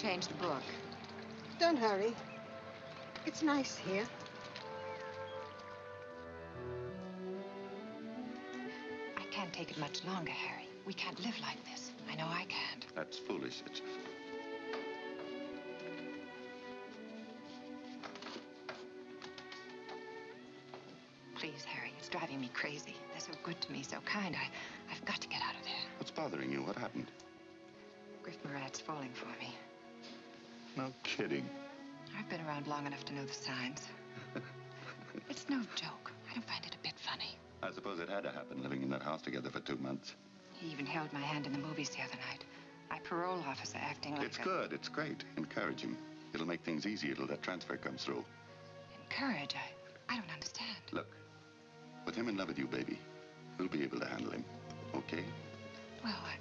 change the book. Don't hurry. It's nice here. I can't take it much longer, Harry. We can't live like this. I know I can't. That's foolish, Edith. Please, Harry, it's driving me crazy. They're so good to me, so kind. I, I've got to get out of there. What's bothering you? What happened? Griff Murat's falling for me. No kidding. I've been around long enough to know the signs. it's no joke. I don't find it a bit funny. I suppose it had to happen, living in that house together for two months. He even held my hand in the movies the other night. My parole officer acting like It's a... good. It's great. Encourage him. It'll make things easier till that transfer comes through. Encourage? I, I don't understand. Look, with him in love with you, baby, we'll be able to handle him. Okay? Well, I,